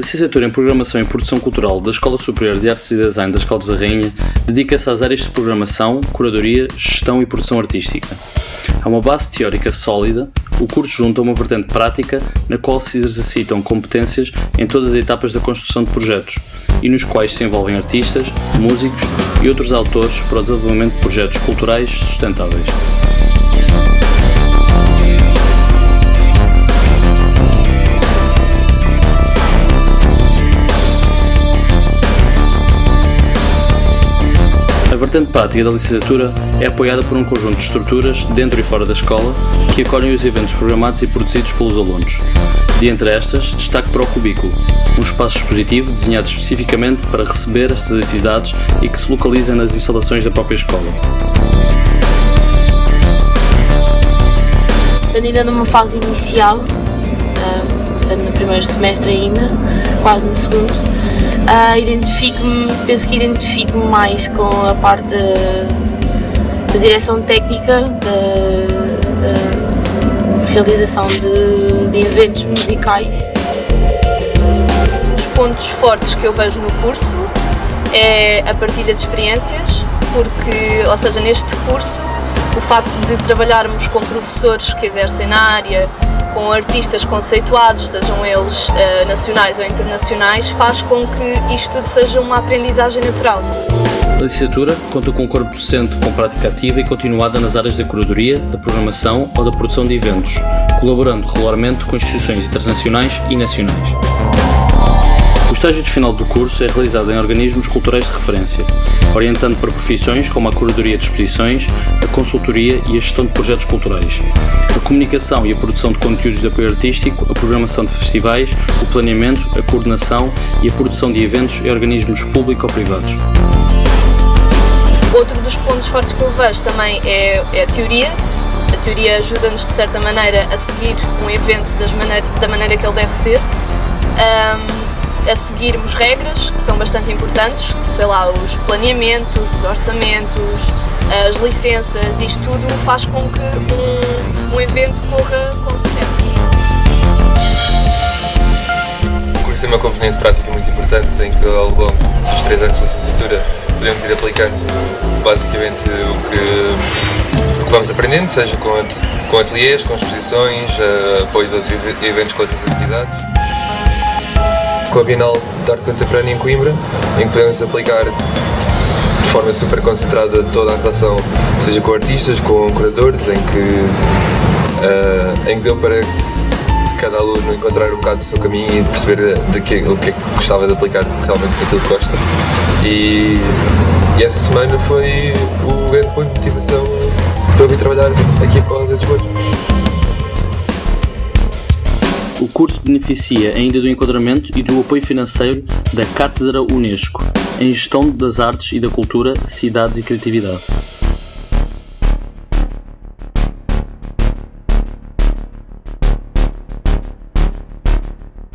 licenciatura em Programação e Produção Cultural da Escola Superior de Artes e Design das Caldas da Rainha dedica-se às áreas de programação, curadoria, gestão e produção artística. Há uma base teórica sólida, o curso junta uma vertente prática na qual se exercitam competências em todas as etapas da construção de projetos e nos quais se envolvem artistas, músicos e outros autores para o desenvolvimento de projetos culturais sustentáveis. Vertente prática da licenciatura é apoiada por um conjunto de estruturas, dentro e fora da escola, que acolhem os eventos programados e produzidos pelos alunos. De entre estas, destaque para o Cubículo, um espaço expositivo desenhado especificamente para receber estas atividades e que se localiza nas instalações da própria escola. Estando ainda numa fase inicial, ah, estando no primeiro semestre ainda, quase no segundo, Uh, identifico-me, penso que identifico-me mais com a parte da, direção técnica, da, realização de, de eventos musicais. Os pontos fortes que eu vejo no curso é a partilha de experiências, porque, ou seja, neste curso, o facto de trabalharmos com professores que exercem na área, com artistas conceituados, sejam eles uh, nacionais ou internacionais, faz com que isto tudo seja uma aprendizagem natural. A licenciatura conta com um corpo docente com prática ativa e continuada nas áreas da curadoria, da programação ou da produção de eventos, colaborando regularmente com instituições internacionais e nacionais. O estágio de final do curso é realizado em organismos culturais de referência, orientando para profissões como a curadoria de exposições, a consultoria e a gestão de projetos culturais, a comunicação e a produção de conteúdos de apoio artístico, a programação de festivais, o planeamento, a coordenação e a produção de eventos em organismos público ou privados. Outro dos pontos fortes que eu vejo também é, é a teoria. A teoria ajuda-nos, de certa maneira, a seguir um evento maneira, da maneira que ele deve ser. Um, a seguirmos regras que são bastante importantes, sei lá, os planeamentos, os orçamentos, as licenças, isto tudo faz com que um, um evento corra com sucesso. O curso tem uma componente prática muito importante em que ao longo dos três anos de licenciatura podemos ir aplicando basicamente o que, o que vamos aprendendo, seja com, com ateliês, com exposições, apoio de outros eventos com outras entidades com a Bienal de Arte Contemporânea em Coimbra, em que podemos aplicar de forma super concentrada toda a relação, seja com artistas, com curadores, em que, uh, em que deu para cada aluno encontrar um bocado do seu caminho e perceber de que, o que é que gostava de aplicar realmente naquilo que gosta. E, e essa semana foi o grande ponto de motivação para eu vir trabalhar aqui para os Lisboa. Curso beneficia ainda do enquadramento e do apoio financeiro da Cátedra Unesco em Gestão das Artes e da Cultura, Cidades e Criatividade.